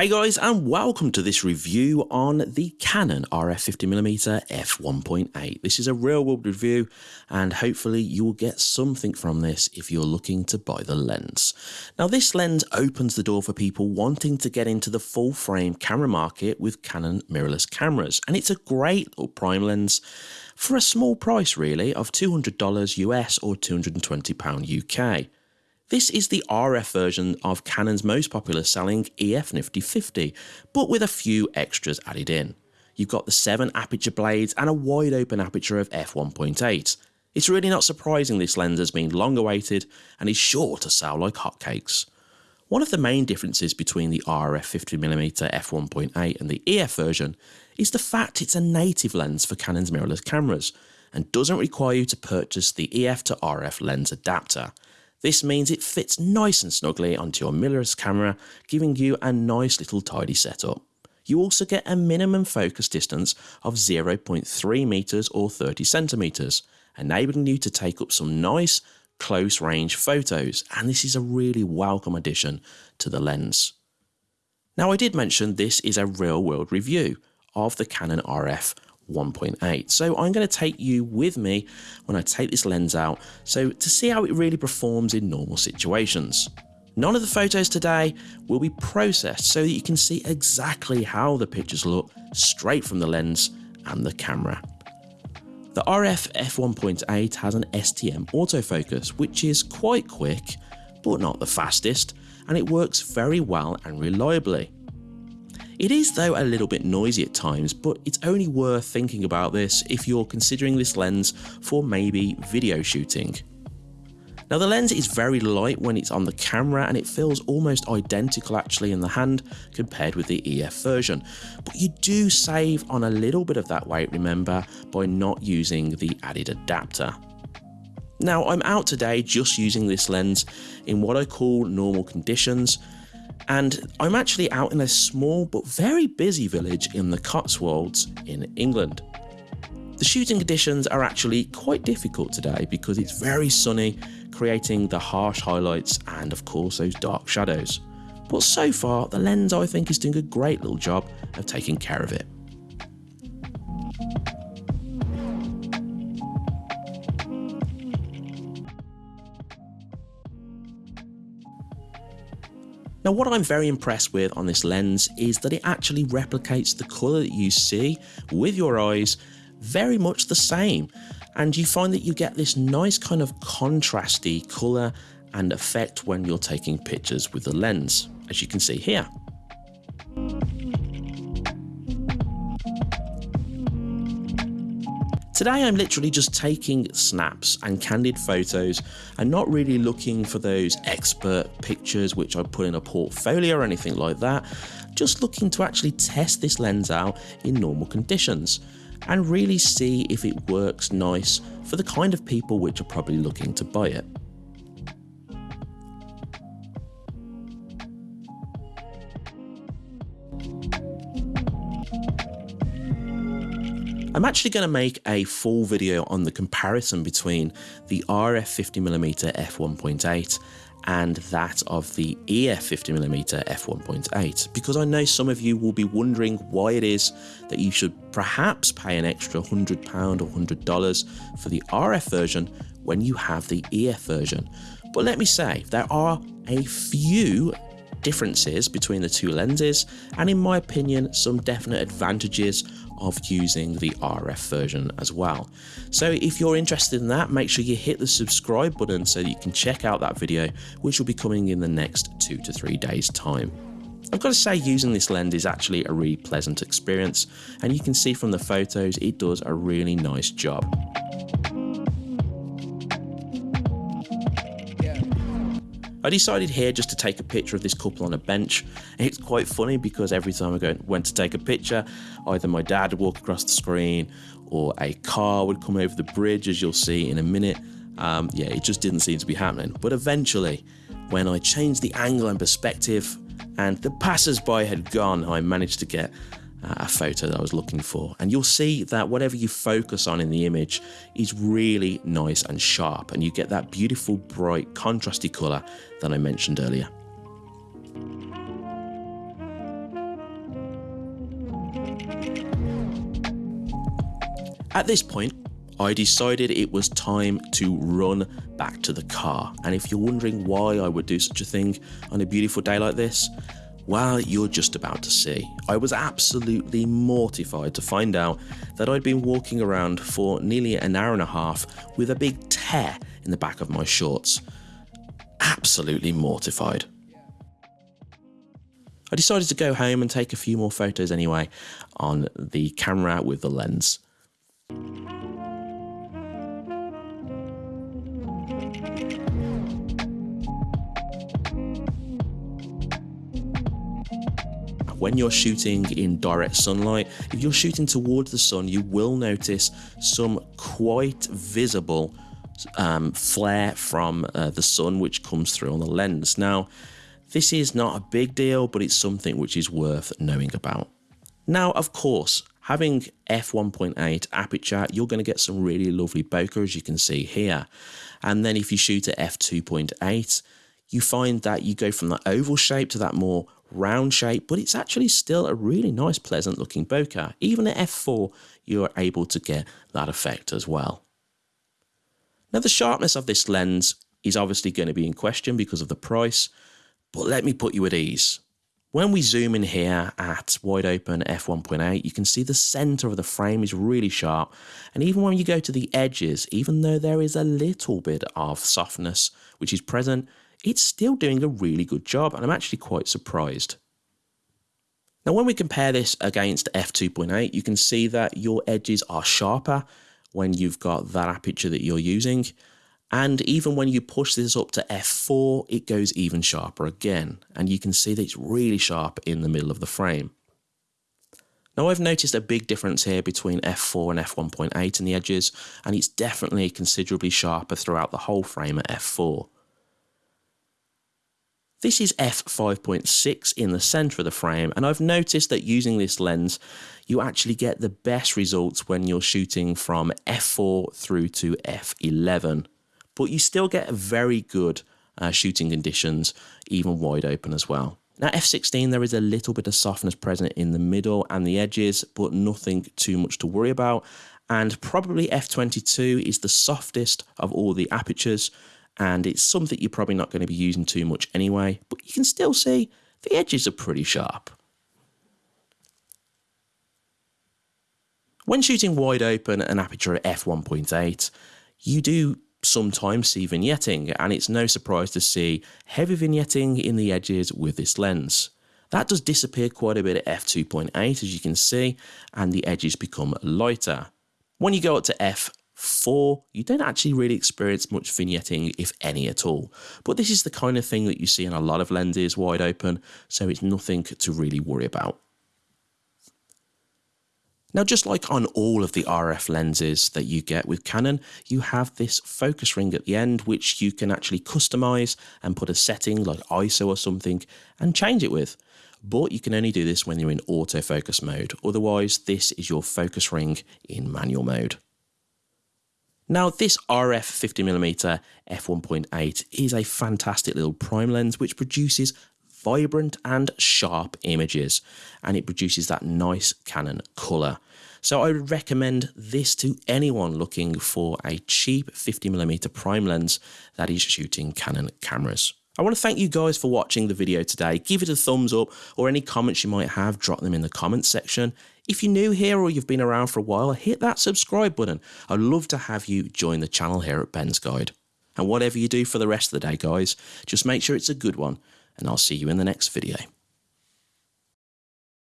Hey guys and welcome to this review on the Canon RF 50mm f1.8. This is a real world review and hopefully you will get something from this if you're looking to buy the lens. Now this lens opens the door for people wanting to get into the full frame camera market with Canon mirrorless cameras and it's a great little prime lens for a small price really of $200 US or £220 UK. This is the RF version of Canon's most popular selling EF Nifty 50, but with a few extras added in. You've got the 7 aperture blades and a wide open aperture of f1.8. It's really not surprising this lens has been long awaited and is sure to sell like hotcakes. One of the main differences between the RF 50mm f1.8 and the EF version is the fact it's a native lens for Canon's mirrorless cameras and doesn't require you to purchase the EF to RF lens adapter. This means it fits nice and snugly onto your mirrorless camera, giving you a nice little tidy setup. You also get a minimum focus distance of 0.3 meters or 30 centimeters, enabling you to take up some nice close range photos and this is a really welcome addition to the lens. Now I did mention this is a real world review of the Canon RF 1.8. So I'm going to take you with me when I take this lens out so to see how it really performs in normal situations. None of the photos today will be processed so that you can see exactly how the pictures look straight from the lens and the camera. The RF f1.8 has an STM autofocus which is quite quick but not the fastest and it works very well and reliably. It is though a little bit noisy at times, but it's only worth thinking about this if you're considering this lens for maybe video shooting. Now the lens is very light when it's on the camera and it feels almost identical actually in the hand compared with the EF version. But you do save on a little bit of that weight remember by not using the added adapter. Now I'm out today just using this lens in what I call normal conditions and I'm actually out in a small but very busy village in the Cotswolds in England. The shooting conditions are actually quite difficult today because it's very sunny, creating the harsh highlights and of course those dark shadows. But so far, the lens I think is doing a great little job of taking care of it. Now what I'm very impressed with on this lens is that it actually replicates the colour that you see with your eyes very much the same and you find that you get this nice kind of contrasty colour and effect when you're taking pictures with the lens as you can see here. Today I'm literally just taking snaps and candid photos and not really looking for those expert pictures which I put in a portfolio or anything like that, just looking to actually test this lens out in normal conditions and really see if it works nice for the kind of people which are probably looking to buy it. I'm actually going to make a full video on the comparison between the RF 50mm f1.8 and that of the EF 50mm f1.8 because I know some of you will be wondering why it is that you should perhaps pay an extra £100 or $100 for the RF version when you have the EF version. But let me say, there are a few differences between the two lenses and in my opinion some definite advantages of using the RF version as well. So if you're interested in that, make sure you hit the subscribe button so that you can check out that video, which will be coming in the next two to three days time. I've got to say using this lens is actually a really pleasant experience and you can see from the photos it does a really nice job. I decided here just to take a picture of this couple on a bench. It's quite funny because every time I went to take a picture, either my dad would walk across the screen or a car would come over the bridge, as you'll see in a minute. Um, yeah, it just didn't seem to be happening. But eventually, when I changed the angle and perspective and the passers-by had gone, I managed to get Uh, a photo that I was looking for. And you'll see that whatever you focus on in the image is really nice and sharp and you get that beautiful, bright, contrasty colour that I mentioned earlier. At this point, I decided it was time to run back to the car. And if you're wondering why I would do such a thing on a beautiful day like this, well, you're just about to see. I was absolutely mortified to find out that I'd been walking around for nearly an hour and a half with a big tear in the back of my shorts. Absolutely mortified. I decided to go home and take a few more photos anyway on the camera with the lens. When you're shooting in direct sunlight, if you're shooting towards the sun, you will notice some quite visible um, flare from uh, the sun which comes through on the lens. Now, this is not a big deal, but it's something which is worth knowing about. Now, of course, having f1.8 aperture, you're going to get some really lovely bokeh, as you can see here. And then if you shoot at f2.8, you find that you go from that oval shape to that more round shape, but it's actually still a really nice, pleasant looking bokeh. Even at f4, you're able to get that effect as well. Now, the sharpness of this lens is obviously going to be in question because of the price, but let me put you at ease. When we zoom in here at wide open f1.8, you can see the center of the frame is really sharp. And even when you go to the edges, even though there is a little bit of softness which is present, it's still doing a really good job. And I'm actually quite surprised. Now, when we compare this against f2.8, you can see that your edges are sharper when you've got that aperture that you're using. And even when you push this up to f4, it goes even sharper again. And you can see that it's really sharp in the middle of the frame. Now I've noticed a big difference here between f4 and f1.8 in the edges, and it's definitely considerably sharper throughout the whole frame at f4. This is f5.6 in the center of the frame, and I've noticed that using this lens, you actually get the best results when you're shooting from f4 through to f11 but you still get very good uh, shooting conditions, even wide open as well. Now F16, there is a little bit of softness present in the middle and the edges, but nothing too much to worry about. And probably F22 is the softest of all the apertures, and it's something you're probably not going to be using too much anyway, but you can still see the edges are pretty sharp. When shooting wide open at an aperture at f1.8, you do sometimes see vignetting, and it's no surprise to see heavy vignetting in the edges with this lens. That does disappear quite a bit at f2.8 as you can see, and the edges become lighter. When you go up to f4, you don't actually really experience much vignetting, if any at all. But this is the kind of thing that you see in a lot of lenses wide open, so it's nothing to really worry about. Now, just like on all of the RF lenses that you get with Canon, you have this focus ring at the end, which you can actually customize and put a setting like ISO or something and change it with. But you can only do this when you're in autofocus mode. Otherwise, this is your focus ring in manual mode. Now, this RF 50mm f1.8 is a fantastic little prime lens which produces vibrant and sharp images and it produces that nice Canon colour. So I would recommend this to anyone looking for a cheap 50mm prime lens that is shooting Canon cameras. I want to thank you guys for watching the video today. Give it a thumbs up or any comments you might have, drop them in the comments section. If you're new here or you've been around for a while, hit that subscribe button. I'd love to have you join the channel here at Ben's Guide. And whatever you do for the rest of the day, guys, just make sure it's a good one and I'll see you in the next video.